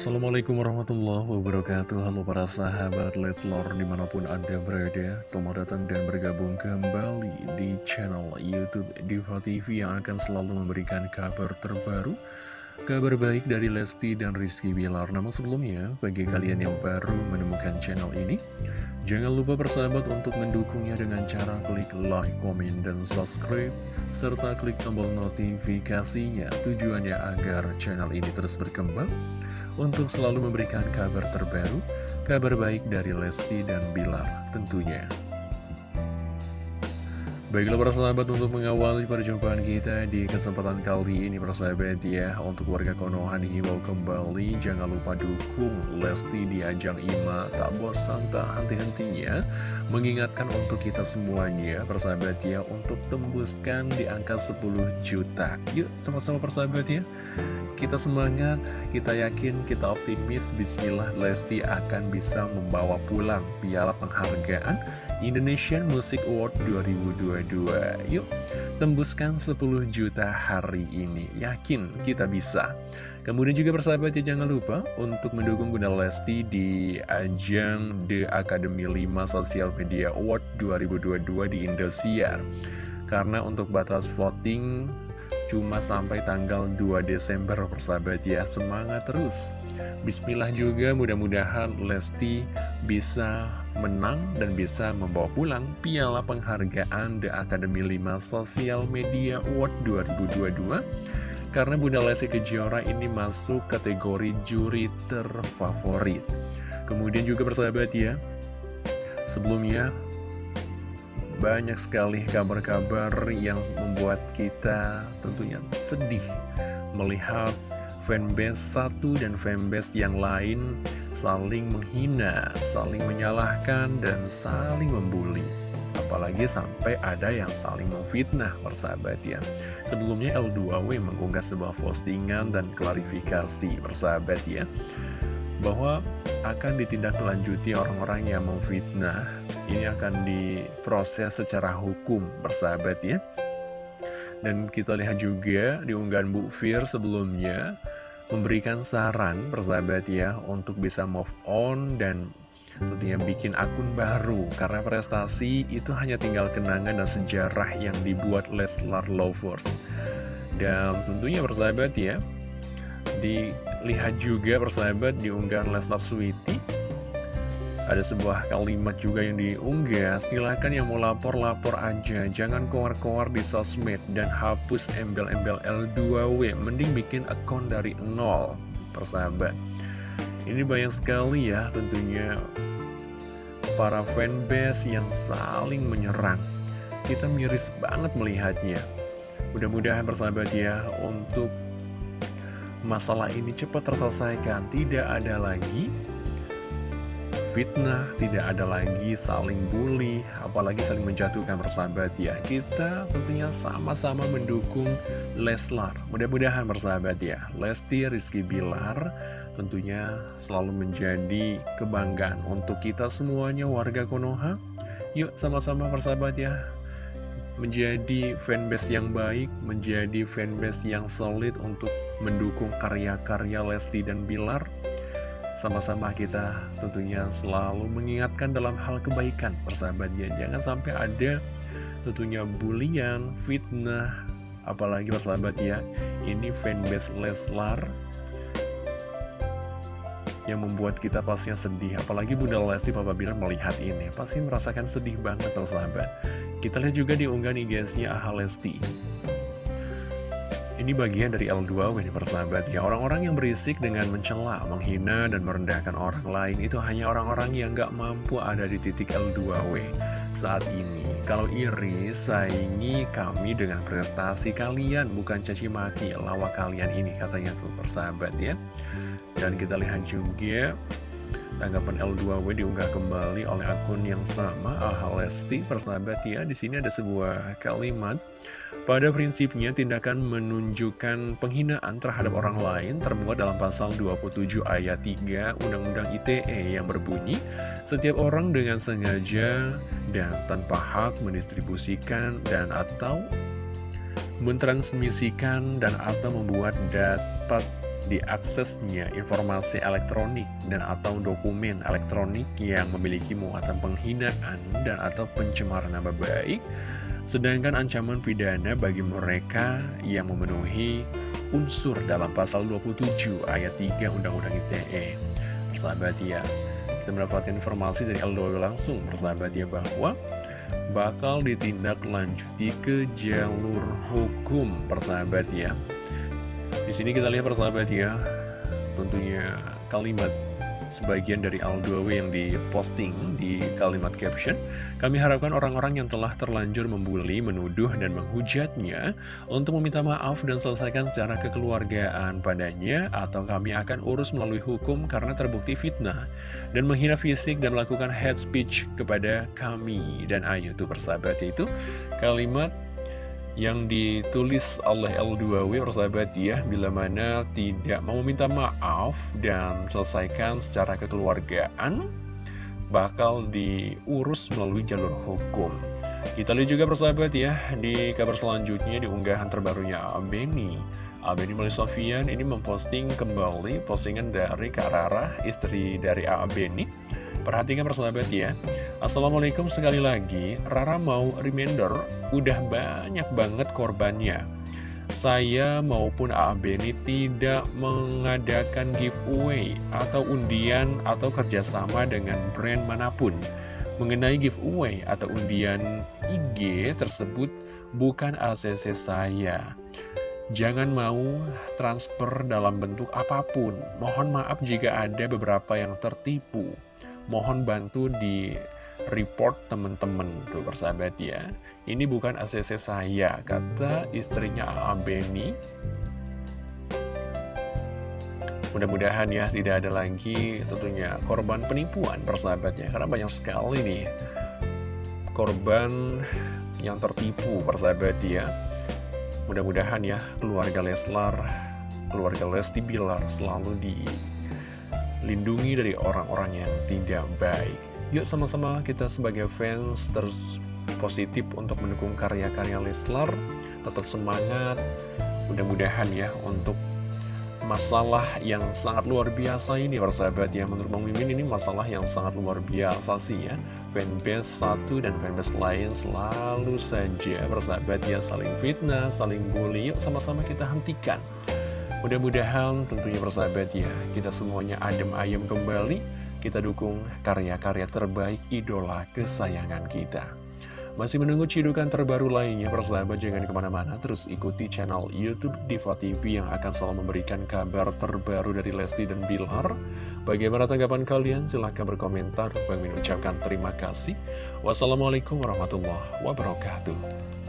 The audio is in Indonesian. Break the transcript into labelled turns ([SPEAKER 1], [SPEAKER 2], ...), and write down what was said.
[SPEAKER 1] Assalamualaikum warahmatullahi wabarakatuh. Halo para sahabat Leslor di mana pun anda berada Selamat datang dan bergabung kembali di channel Youtube Diva TV Yang akan selalu memberikan kabar terbaru Kabar baik dari Lesti dan Rizky Bilar. Namun sebelumnya, bagi kalian yang baru menemukan channel ini Jangan lupa persahabat untuk mendukungnya dengan cara klik like, komen, dan subscribe Serta klik tombol notifikasinya Tujuannya agar channel ini terus berkembang Untuk selalu memberikan kabar terbaru Kabar baik dari Lesti dan Bilar tentunya Baiklah para sahabat untuk mengawali perjumpaan kita di kesempatan kali ini persahabat ya Untuk warga Konoha dihimbau kembali jangan lupa dukung Lesti di ajang IMA. Tak bosan tak henti-hentinya Mengingatkan untuk kita semuanya persahabat ya Untuk tembuskan di angka 10 juta. Yuk sama-sama persahabat ya. Kita semangat, kita yakin, kita optimis Bismillah Lesti akan bisa membawa pulang piala penghargaan Indonesian Music Award 2022 Yuk, tembuskan 10 juta hari ini. Yakin kita bisa. Kemudian juga persahabat ya jangan lupa untuk mendukung Bunda Lesti di ajang The Academy 5 Social Media Award 2022 di Indosiar. Karena untuk batas voting cuma sampai tanggal 2 Desember persahabat ya. Semangat terus. Bismillah juga mudah-mudahan Lesti bisa menang dan bisa membawa pulang piala penghargaan The Academy 5 Social Media Award 2022 karena Bunda Lesti Kejora ini masuk kategori juri terfavorit. Kemudian juga persahabat ya sebelumnya banyak sekali kabar-kabar yang membuat kita tentunya sedih melihat fanbase satu dan fanbase yang lain saling menghina, saling menyalahkan, dan saling membuli. Apalagi sampai ada yang saling memfitnah persahabat ya Sebelumnya L2W mengunggah sebuah postingan dan klarifikasi persahabat ya bahwa akan ditindaklanjuti orang-orang yang memfitnah. Ini akan diproses secara hukum, bersahabat ya. Dan kita lihat juga di unggahan Bu Fir sebelumnya memberikan saran, bersahabat ya, untuk bisa move on dan tentunya bikin akun baru karena prestasi itu hanya tinggal kenangan dan sejarah yang dibuat Leslar Lovers. Dan tentunya bersahabat ya, Dilihat juga persahabat di unggahan Lesnar Sweety Ada sebuah kalimat juga yang diunggah Silahkan yang mau lapor-lapor aja. Jangan keluar-keluar di sosmed Dan hapus embel-embel L2W Mending bikin akun dari nol. Persahabat. Ini banyak sekali ya tentunya Para fanbase yang saling menyerang. Kita miris banget melihatnya. Mudah-mudahan persahabat ya Untuk masalah ini cepat terselesaikan. Tidak ada lagi fitnah, tidak ada lagi saling bully, apalagi saling menjatuhkan persahabat ya. Kita tentunya sama-sama mendukung Leslar. Mudah-mudahan persahabat ya, Lesti Rizky Bilar tentunya selalu menjadi kebanggaan untuk kita semuanya warga Konoha. Yuk sama-sama persahabat ya, menjadi fanbase yang baik, menjadi fanbase yang solid untuk mendukung karya-karya Lesti dan Bilar. Sama-sama kita tentunya selalu mengingatkan dalam hal kebaikan persahabatnya. Jangan sampai ada tentunya bulian, fitnah, apalagi persahabat ya, ini fanbase Leslar yang membuat kita pastinya sedih. Apalagi Bunda Lesti Papa Bilar melihat ini, pasti merasakan sedih banget persahabat. Kita lihat juga di unggahan IG-nya Aha Lesti. Ini bagian dari L2W nih persahabat ya. Orang-orang yang berisik dengan mencela, menghina, dan merendahkan orang lain Itu hanya orang-orang yang gak mampu ada di titik L2W saat ini. Kalau iri, saingi kami dengan prestasi kalian Bukan caci maki, lawak kalian ini katanya tuh persahabat ya. Dan kita lihat juga Tanggapan L2W diunggah kembali oleh akun yang sama, Aha Lesti, persahabat ya. Di sini ada sebuah kalimat. Pada prinsipnya, tindakan menunjukkan penghinaan terhadap orang lain termuat dalam pasal 27 ayat 3 Undang-Undang ITE yang berbunyi, setiap orang dengan sengaja dan tanpa hak mendistribusikan dan atau mentransmisikan dan atau membuat dapat diaksesnya informasi elektronik dan atau dokumen elektronik yang memiliki muatan penghinaan dan atau pencemaran nama baik sedangkan ancaman pidana bagi mereka yang memenuhi unsur dalam pasal 27 ayat 3 Undang-Undang ITE persahabat ya kita mendapatkan informasi dari Aldo langsung persahabat ya bahwa bakal ditindaklanjuti ke jalur hukum persahabat ya di sini kita lihat persahabat ya, tentunya kalimat sebagian dari Aldo yang diposting di kalimat caption. Kami harapkan orang-orang yang telah terlanjur membuli, menuduh, dan menghujatnya Untuk meminta maaf dan selesaikan secara kekeluargaan padanya Atau kami akan urus melalui hukum karena terbukti fitnah Dan menghina fisik dan melakukan hate speech kepada kami. Dan ayo tuh persahabat itu kalimat yang ditulis oleh L2W persahabat ya bila mana tidak mau minta maaf dan selesaikan secara kekeluargaan bakal diurus melalui jalur hukum. Kita lihat juga persahabat ya di kabar selanjutnya di unggahan terbarunya Abeni Abeni Mali Sofian ini memposting kembali postingan dari Kak Rara istri dari Abeni Perhatikan persahabat ya. Assalamualaikum sekali lagi. Rara mau reminder Udah banyak banget korbannya. Saya maupun AB ini tidak mengadakan giveaway Atau undian atau kerjasama dengan brand mana pun. Mengenai giveaway atau undian IG tersebut bukan ACC saya Jangan mau transfer dalam bentuk apa pun. Mohon maaf jika ada beberapa yang tertipu. Mohon bantu di report teman-teman tuh persahabat ya. Ini bukan ACC saya kata istrinya Abeni. Mudah-mudahan ya tidak ada lagi tentunya korban penipuan persahabatnya karena banyak sekali nih korban yang tertipu persahabat ya mudah-mudahan ya keluarga Leslar keluarga Lesti Bilar selalu di lindungi dari orang-orang yang tidak baik. Yuk sama-sama kita sebagai fans terus positif untuk mendukung karya-karya Leslar, tetap semangat, mudah-mudahan ya untuk masalah yang sangat luar biasa ini persahabat ya. Menurut Bang Mimin ini masalah yang sangat luar biasa sih ya. Fanbase satu dan fanbase lain selalu saja persahabat ya saling fitnah saling bully. Yuk sama-sama kita hentikan. Mudah-mudahan tentunya persahabat ya, kita semuanya adem ayem kembali, kita dukung karya-karya terbaik idola kesayangan kita. Masih menunggu cidukan terbaru lainnya, persahabat jangan ke mana-mana, terus ikuti channel Youtube Diva TV yang akan selalu memberikan kabar terbaru dari Lesti dan Bilar. Bagaimana tanggapan kalian? Silahkan berkomentar. Min ucapkan terima kasih. Wassalamualaikum warahmatullahi wabarakatuh.